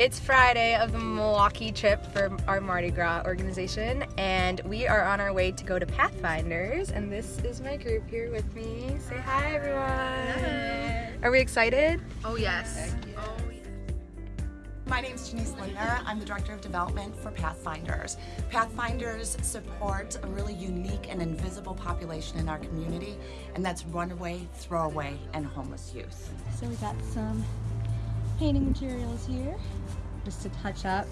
It's Friday of the Milwaukee trip for our Mardi Gras organization, and we are on our way to go to Pathfinders. And this is my group here with me. Say hi, everyone. Hi. Are we excited? Oh yes. Oh, My name is Janice Lindner. I'm the Director of Development for Pathfinders. Pathfinders supports a really unique and invisible population in our community, and that's runaway, throwaway, and homeless youth. So we got some painting materials here just to touch up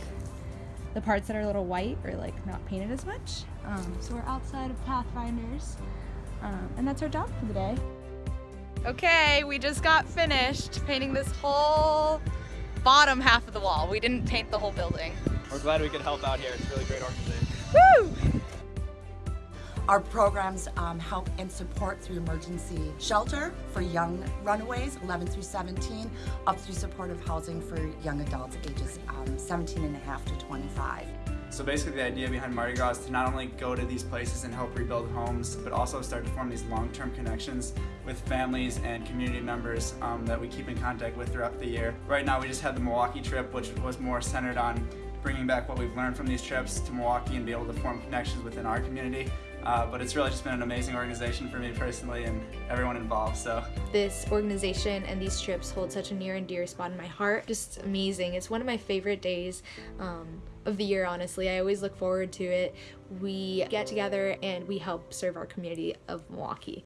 the parts that are a little white or like not painted as much. Um, so we're outside of Pathfinders um, and that's our job for the day. Okay, we just got finished painting this whole bottom half of the wall. We didn't paint the whole building. We're glad we could help out here. It's a really great organization. Our programs um, help and support through emergency shelter for young runaways, 11 through 17, up through supportive housing for young adults ages um, 17 and a half to 25. So basically the idea behind Mardi Gras is to not only go to these places and help rebuild homes, but also start to form these long-term connections with families and community members um, that we keep in contact with throughout the year. Right now we just had the Milwaukee trip, which was more centered on bringing back what we've learned from these trips to Milwaukee and be able to form connections within our community. Uh, but it's really just been an amazing organization for me personally and everyone involved. So This organization and these trips hold such a near and dear spot in my heart. Just amazing. It's one of my favorite days um, of the year, honestly. I always look forward to it. We get together and we help serve our community of Milwaukee.